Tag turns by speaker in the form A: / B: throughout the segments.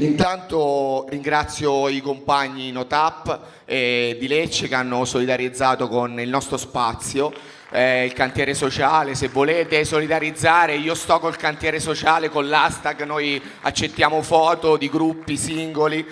A: Intanto ringrazio i compagni Notap eh, di Lecce che hanno solidarizzato con il nostro spazio, eh, il cantiere sociale, se volete solidarizzare io sto col cantiere sociale, con l'hashtag, noi accettiamo foto di gruppi singoli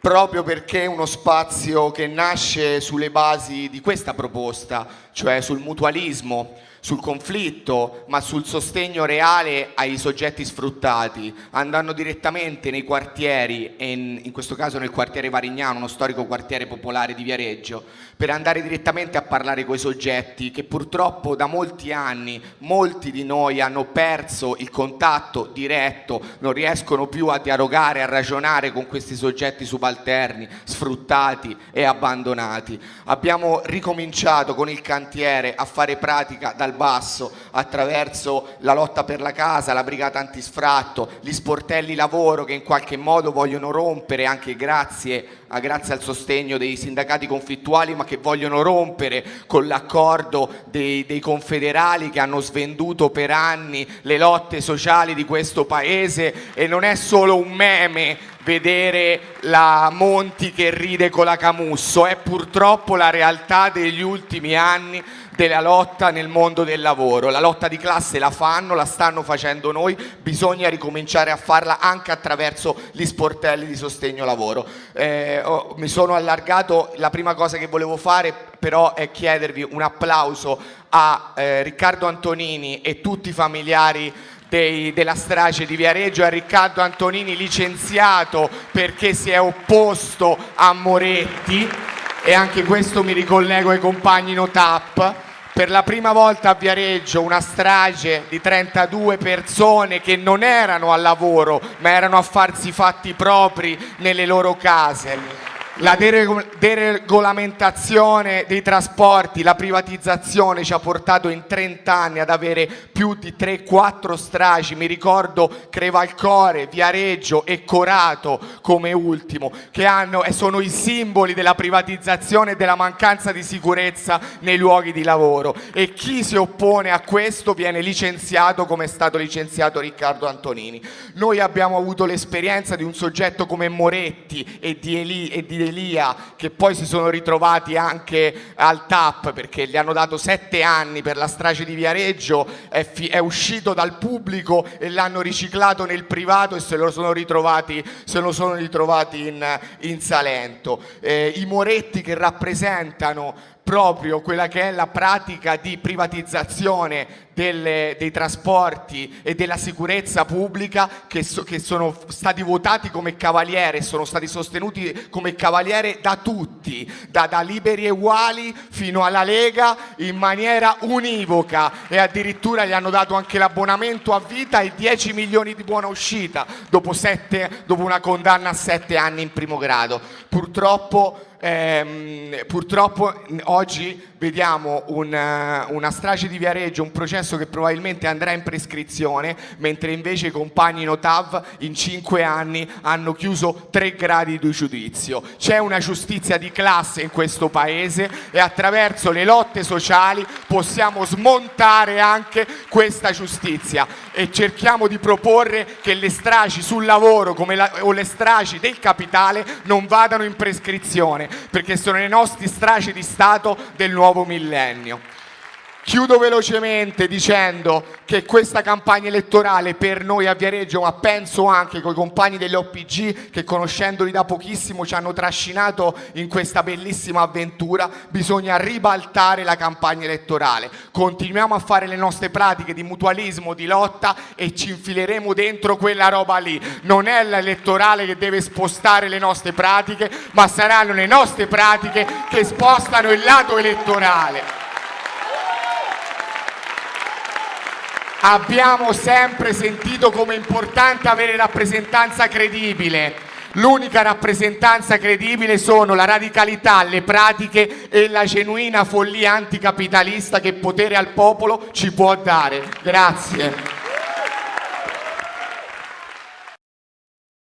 A: proprio perché è uno spazio che nasce sulle basi di questa proposta, cioè sul mutualismo, sul conflitto, ma sul sostegno reale ai soggetti sfruttati, andando direttamente nei quartieri, e in, in, questo caso nel quartiere Varignano, uno storico quartiere popolare di Viareggio, per andare direttamente a parlare con i soggetti che purtroppo da molti anni molti di noi hanno perso il contatto diretto, non riescono più a dialogare, a ragionare con questi soggetti subalterni, sfruttati e abbandonati. Abbiamo ricominciato con il cantiere a fare pratica dal basso attraverso la lotta per la casa, la brigata antisfratto, gli sportelli lavoro che in qualche modo vogliono rompere anche grazie, grazie al sostegno dei sindacati conflittuali ma che vogliono rompere con l'accordo dei, dei confederali che hanno svenduto per anni le lotte sociali di questo paese. E non è solo un meme vedere la Monti che ride con la Camusso, è purtroppo la realtà degli ultimi anni della lotta nel mondo del lavoro. La lotta di classe la fanno, la stanno facendo noi, bisogna ricominciare a farla anche attraverso gli sportelli di sostegno lavoro. Eh, oh, mi sono allargato, la prima cosa che volevo fare però è chiedervi un applauso a eh, Riccardo Antonini e tutti i familiari dei, della strage di Viareggio, a Riccardo Antonini licenziato perché si è opposto a Moretti. E anche questo mi ricollego ai compagni Notap. Per la prima volta a Viareggio una strage di 32 persone che non erano al lavoro ma erano a farsi fatti propri nelle loro case la deregolamentazione dei trasporti, la privatizzazione ci ha portato in 30 anni ad avere più di 3-4 stragi, mi ricordo Crevalcore, Viareggio e Corato come ultimo, che hanno, sono i simboli della privatizzazione e della mancanza di sicurezza nei luoghi di lavoro e chi si oppone a questo viene licenziato come è stato licenziato Riccardo Antonini. Noi abbiamo avuto l'esperienza di un soggetto come Moretti e di, Eli, e di Elia che poi si sono ritrovati anche al TAP perché gli hanno dato sette anni per la strage di Viareggio, è, è uscito dal pubblico e l'hanno riciclato nel privato e se lo sono ritrovati, lo sono ritrovati in, in Salento. Eh, I Moretti che rappresentano proprio quella che è la pratica di privatizzazione delle, dei trasporti e della sicurezza pubblica che, so, che sono stati votati come cavaliere, sono stati sostenuti come cavaliere da tutti, da, da Liberi e Uguali fino alla Lega in maniera univoca e addirittura gli hanno dato anche l'abbonamento a vita e 10 milioni di buona uscita dopo, sette, dopo una condanna a sette anni in primo grado. Purtroppo ehm, purtroppo oggi vediamo una, una, strage di Viareggio, un processo che probabilmente andrà in prescrizione, mentre invece i compagni Notav in cinque anni hanno chiuso tre gradi di giudizio. C'è una giustizia di classe in questo paese e attraverso le lotte sociali possiamo smontare anche questa giustizia e cerchiamo di proporre che le stragi sul lavoro la, o le stragi del capitale non vadano in prescrizione perché sono le nostre stragi di Stato del nuovo nuovo millennio. Chiudo velocemente dicendo che questa campagna elettorale per noi a Viareggio, ma penso anche con i compagni dell'OPG che conoscendoli da pochissimo ci hanno trascinato in questa bellissima avventura, bisogna ribaltare la campagna elettorale. Continuiamo a fare le nostre pratiche di mutualismo, di lotta e ci infileremo dentro quella roba lì. Non è l'elettorale che deve spostare le nostre pratiche, ma saranno le nostre pratiche che spostano il lato elettorale. Abbiamo sempre sentito come importante avere rappresentanza credibile. L'unica rappresentanza credibile sono la radicalità, le pratiche e la genuina follia anticapitalista che potere al popolo ci può dare. Grazie.